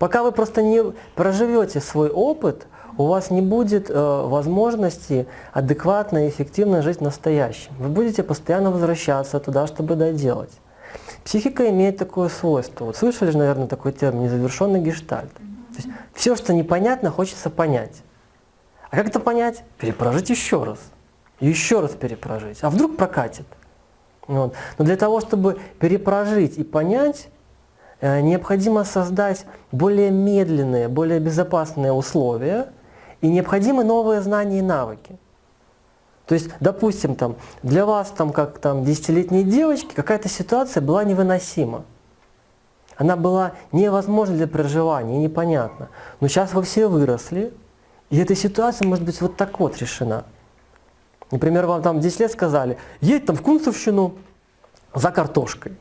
Пока вы просто не проживете свой опыт, у вас не будет э, возможности адекватно и эффективно жить в настоящем. Вы будете постоянно возвращаться туда, чтобы доделать. Психика имеет такое свойство. Вот слышали же, наверное, такой термин «незавершенный гештальт». То есть все, что непонятно, хочется понять. А как это понять? Перепрожить еще раз. Еще раз перепрожить. А вдруг прокатит? Вот. Но для того, чтобы перепрожить и понять, необходимо создать более медленные, более безопасные условия, и необходимы новые знания и навыки. То есть, допустим, там, для вас, там, как там, десятилетней девочки, какая-то ситуация была невыносима. Она была невозможна для проживания, непонятна. Но сейчас вы все выросли, и эта ситуация может быть вот так вот решена. Например, вам там 10 лет сказали, едь там в Кунцевщину за картошкой.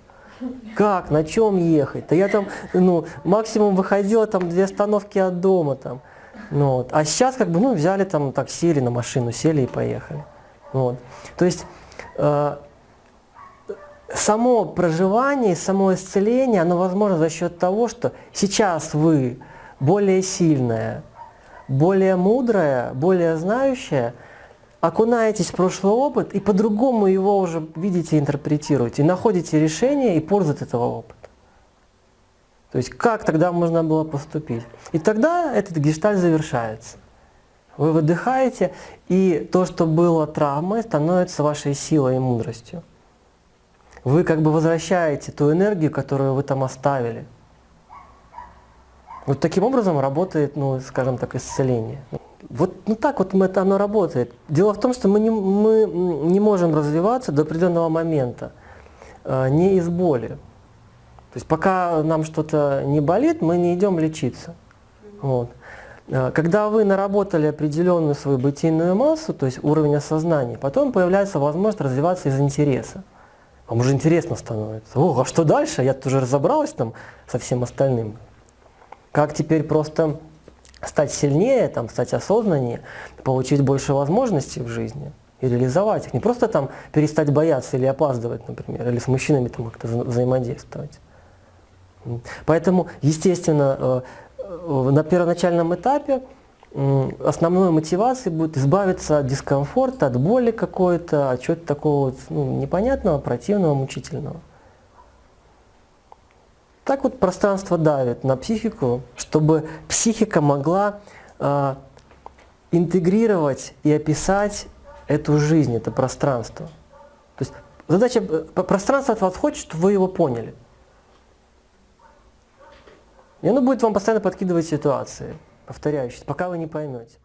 Как, на чем ехать? Да я там, ну, максимум выходила там две остановки от дома там. Ну, вот. А сейчас как бы, ну, взяли там такси или на машину, сели и поехали. Вот. То есть э, само проживание, само исцеление, оно возможно за счет того, что сейчас вы более сильная, более мудрая, более знающая, окунаетесь в прошлый опыт и по-другому его уже видите, интерпретируете, находите решение и пользу от этого опыта. То есть как тогда можно было поступить? И тогда этот гештальт завершается. Вы выдыхаете, и то, что было травмой, становится вашей силой и мудростью. Вы как бы возвращаете ту энергию, которую вы там оставили. Вот таким образом работает, ну, скажем так, исцеление. Вот ну так вот это оно работает. Дело в том, что мы не, мы не можем развиваться до определенного момента, э, не из боли. То есть пока нам что-то не болит, мы не идем лечиться. Вот. Э, когда вы наработали определенную свою бытийную массу, то есть уровень осознания, потом появляется возможность развиваться из интереса. Вам уже интересно становится. О, а что дальше? Я тоже разобралась там со всем остальным. Как теперь просто стать сильнее, там, стать осознаннее, получить больше возможностей в жизни и реализовать их. Не просто там перестать бояться или опаздывать, например, или с мужчинами там как-то взаимодействовать. Поэтому, естественно, э, э, на первоначальном этапе основной мотивацией будет избавиться от дискомфорта, от боли какой-то, от чего-то такого ну, непонятного, противного, мучительного. Так вот пространство давит на психику, чтобы психика могла э, интегрировать и описать эту жизнь, это пространство. То есть задача, пространство от вас хочет, чтобы вы его поняли. И оно будет вам постоянно подкидывать ситуации, повторяющиеся, пока вы не поймете.